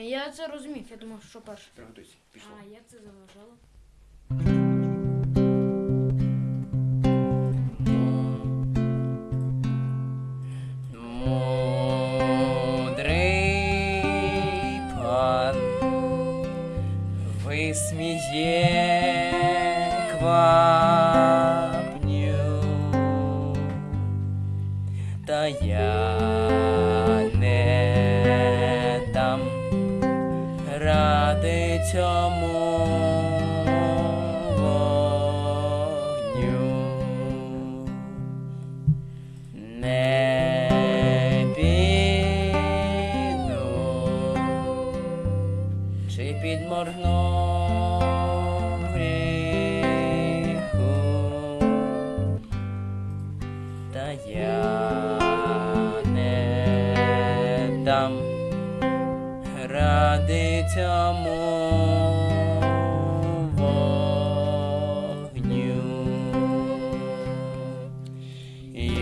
Я це розумів, я думав, що перше. Приготуйся, пішло. А як це заважало? Мудрий пан висміє квапню, та я ради цьому вогню. Не піду, чи підморгну гріху, та я ради вогню.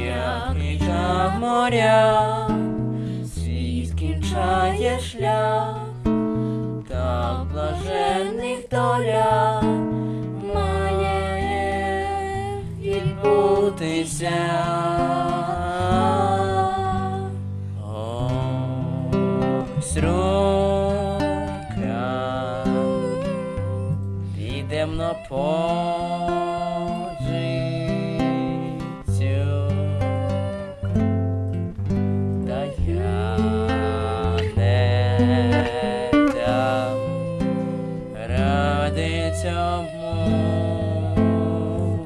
Я кричав моря, світ кінчає шлях, так блаженних доля має відбутися. йдемо на позицію. Та я не дам ради цьому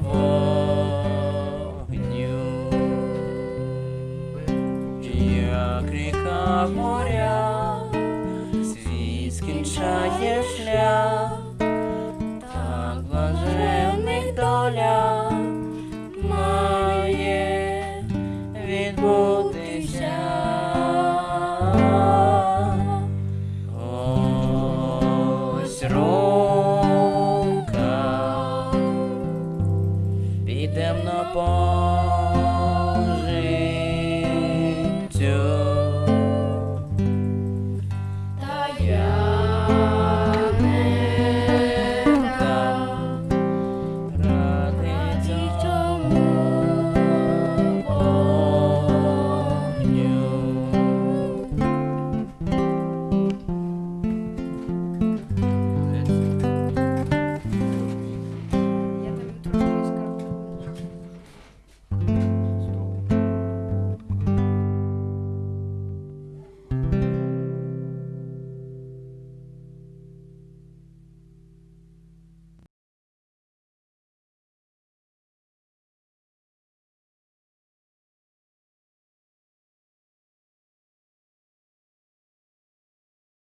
вогню. Як ріка моря, світ скінчає шлях. them upon.